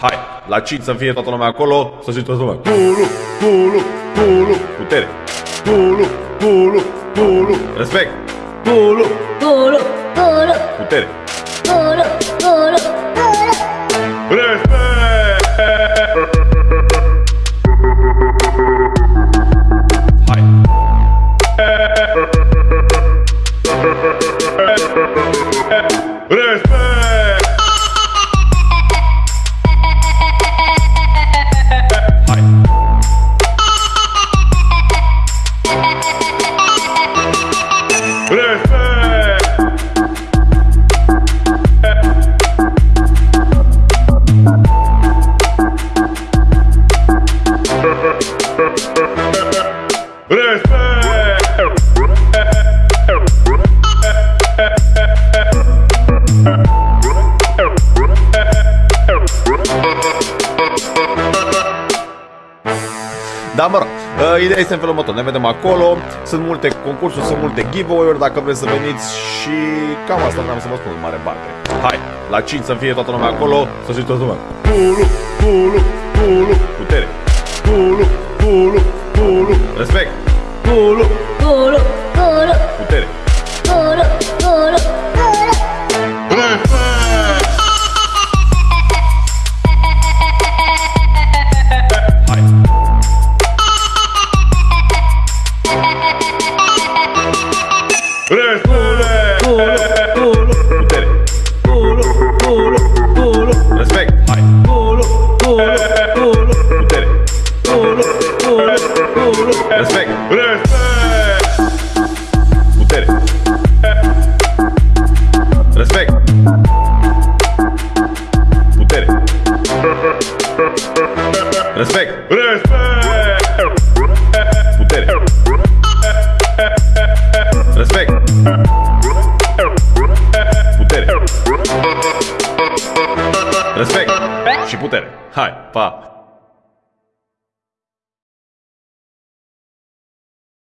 Hai, la 5 să fie toată lumea acolo, să zic toată lumea. Pulu, pulu, pulu, putere. Pulu, pulu, pulu, respect. Pulu, Pulu, pulu, putere. pulu, pulu, pulu. Respect! Hai. Respect! Da, mă rog, uh, ideea este în felul următor, ne vedem acolo, sunt multe concursuri, sunt multe giveaway-uri, dacă vreți să veniți și cam asta vreau să vă spun în mare parte. Hai, la 5 să fie toată lumea acolo, să zic toată lumea. Pulu, pulu, pulu, putere. Pulu, pulu, pulu, respect. Pulu, Pulu, pulu, putere. pulu, pulu, pulu. Hai. Respect! Pulu, Putere. pulu, pulu, pulu, Respect. Respect. Respect. Putere. Respect. Putere. Respect. Respect. Putere. Respect. Putere. Respect. Și putere. Hai, pa.